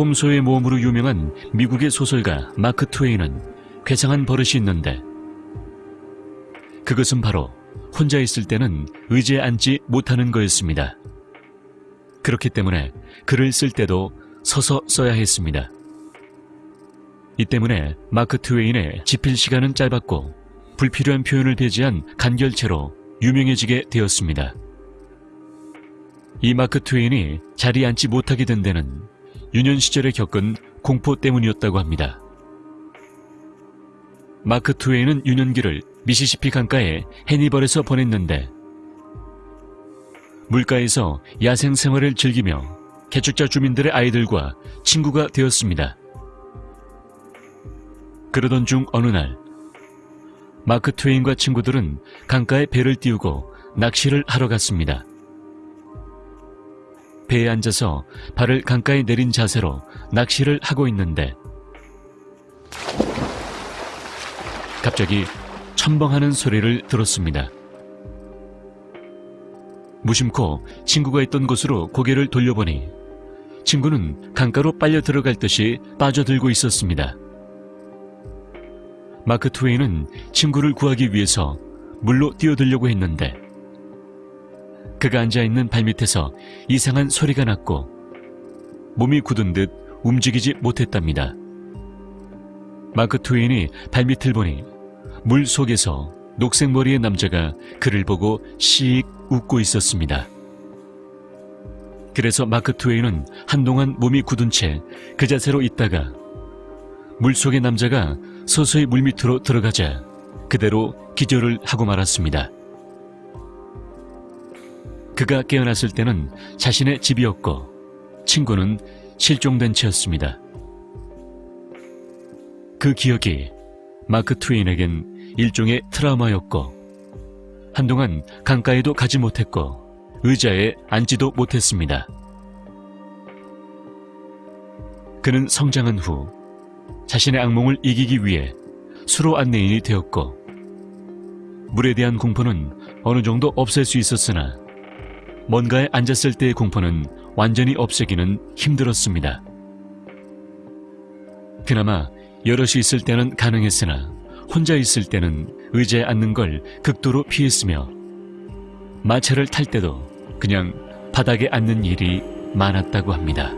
톰소의 모험으로 유명한 미국의 소설가 마크 트웨인은 괴상한 버릇이 있는데 그것은 바로 혼자 있을 때는 의지에 앉지 못하는 거였습니다. 그렇기 때문에 글을 쓸 때도 서서 써야 했습니다. 이 때문에 마크 트웨인의 집필 시간은 짧았고 불필요한 표현을 배제한 간결체로 유명해지게 되었습니다. 이 마크 트웨인이 자리에 앉지 못하게 된 데는 유년 시절에 겪은 공포 때문이었다고 합니다. 마크 트웨인은 유년기를 미시시피 강가의 해니벌에서 보냈는데 물가에서 야생 생활을 즐기며 개축자 주민들의 아이들과 친구가 되었습니다. 그러던 중 어느 날 마크 트웨인과 친구들은 강가에 배를 띄우고 낚시를 하러 갔습니다. 배에 앉아서 발을 강가에 내린 자세로 낚시를 하고 있는데 갑자기 첨벙하는 소리를 들었습니다. 무심코 친구가 있던 곳으로 고개를 돌려보니 친구는 강가로 빨려 들어갈 듯이 빠져들고 있었습니다. 마크 트웨인은 친구를 구하기 위해서 물로 뛰어들려고 했는데 그가 앉아있는 발밑에서 이상한 소리가 났고 몸이 굳은 듯 움직이지 못했답니다. 마크 트웨인이 발밑을 보니 물 속에서 녹색 머리의 남자가 그를 보고 씩 웃고 있었습니다. 그래서 마크 트웨인은 한동안 몸이 굳은 채 그 자세로 있다가 물속의 남자가 서서히 물밑으로 들어가자 그대로 기절을 하고 말았습니다. 그가 깨어났을 때는 자신의 집이었고 친구는 실종된 채였습니다. 그 기억이 마크 트웨인에겐 일종의 트라우마였고 한동안 강가에도 가지 못했고 의자에 앉지도 못했습니다. 그는 성장한 후 자신의 악몽을 이기기 위해 수로 안내인이 되었고 물에 대한 공포는 어느 정도 없앨 수 있었으나 뭔가에 앉았을 때의 공포는 완전히 없애기는 힘들었습니다. 그나마 여럿이 있을 때는 가능했으나 혼자 있을 때는 의자에 앉는 걸 극도로 피했으며 마차를 탈 때도 그냥 바닥에 앉는 일이 많았다고 합니다.